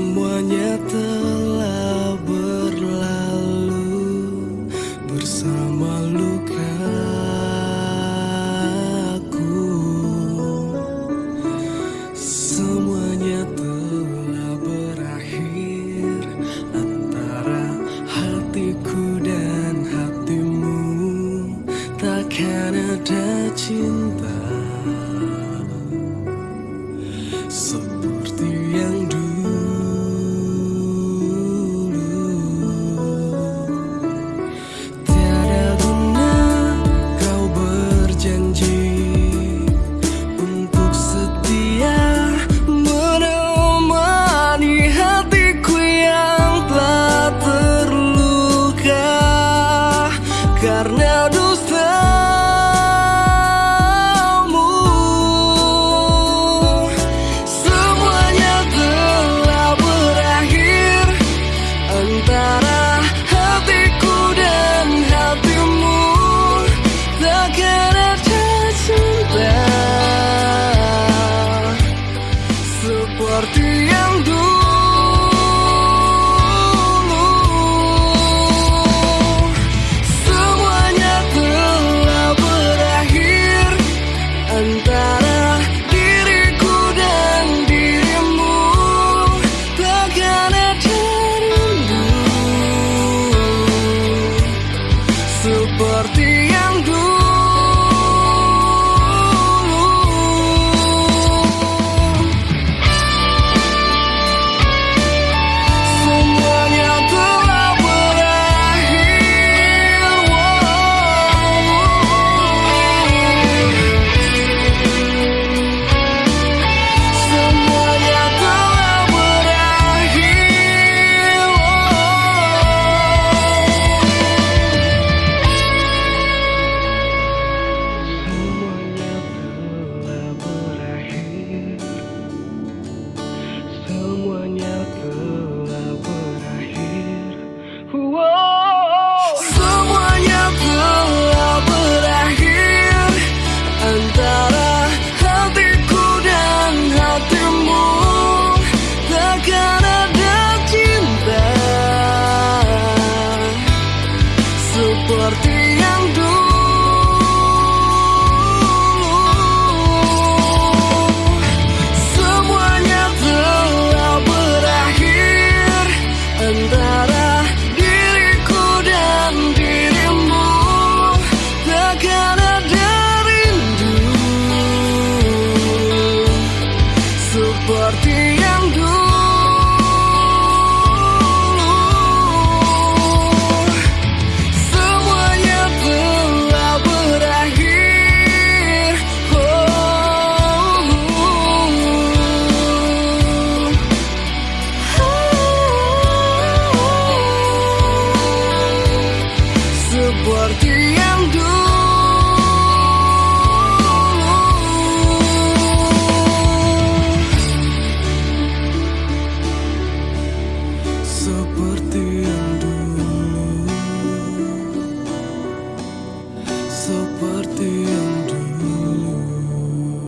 Semuanya telah berlalu bersama lukaku. Semuanya telah berakhir Antara hatiku dan hatimu. Takkan ada cinta Seperti yang dulu Seperti yang